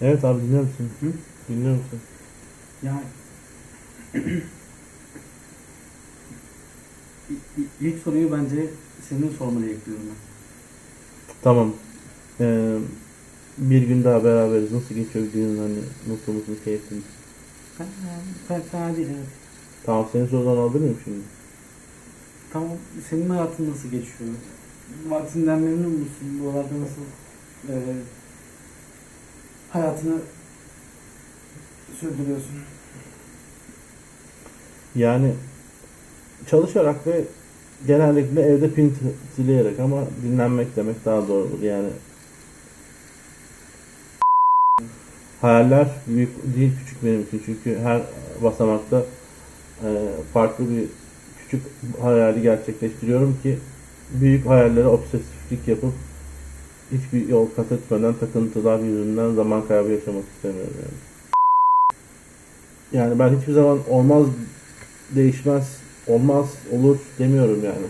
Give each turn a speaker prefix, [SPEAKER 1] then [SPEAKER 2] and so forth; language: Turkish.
[SPEAKER 1] Evet abi dinliyor musun?
[SPEAKER 2] Hı?
[SPEAKER 1] Dinliyor musun?
[SPEAKER 2] Ya İ- i- ilk soruyu bence senin sormanı bekliyorum ben.
[SPEAKER 1] Tamam. Ee, bir gün daha beraberiz. Nasıl geçiyor günün hani mutlu musun, keyifli misin?
[SPEAKER 2] Ben, fena değil evet.
[SPEAKER 1] Tamam senin sorudan miyim şimdi?
[SPEAKER 2] Tamam senin hayatın nasıl geçiyor? Vaktinden memnun musun? Bu arada nasıl e, hayatını sürdürüyorsun?
[SPEAKER 1] Yani çalışarak ve genellikle evde pin sileyerek ama dinlenmek demek daha doğrudur yani. Hayaller büyük değil küçük benim için çünkü her basamakta e, farklı bir küçük hayali gerçekleştiriyorum ki büyük hayallere obsesiflik yapıp hiçbir yol kat etmeden takıntılar yüzünden zaman kaybı yaşamak istemiyorum yani. Yani ben hiçbir zaman olmaz değişmez, olmaz, olur demiyorum yani.